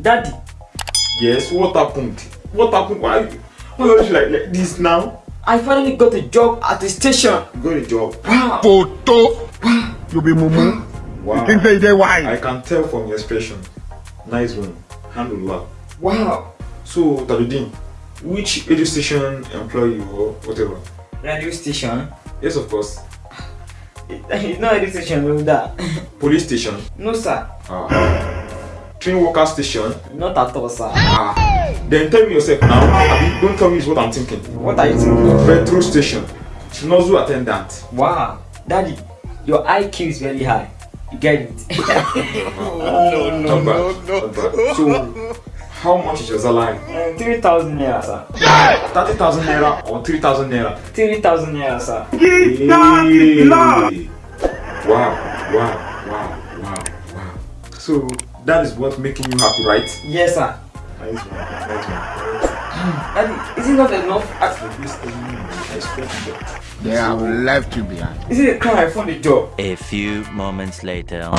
Daddy. Yes, what happened? What happened? Why, why are you like, like this now? I finally got a job at the station. You got a job. Wow. Photo. You be mumu. Wow. You think say they why? I can tell from your expression. Nice one. Handle Wow. So, Taludin, which radio station employ you or whatever? Radio station. Yes, of course. It's not radio station, no that. Police station. No sir. Ah. Train worker station. Not at all sir. Ah. Then tell me yourself now. Abi, don't tell me what I'm thinking. What are you thinking? Petrol station. Nozzle attendant. Wow. Daddy, your IQ is very high. You get it? no, no, not bad. Not bad. So, how much is your salary? Uh, 3,000 naira sir. 30,000 naira or 3,000 naira? 3,000 naira sir. Hey. Wow, wow. So, that is what making you happy, right? Yes sir. Nice one, nice one. Daddy, is it not enough? I, I expect that. They have left you behind. is it a crime I found a job? A few moments later.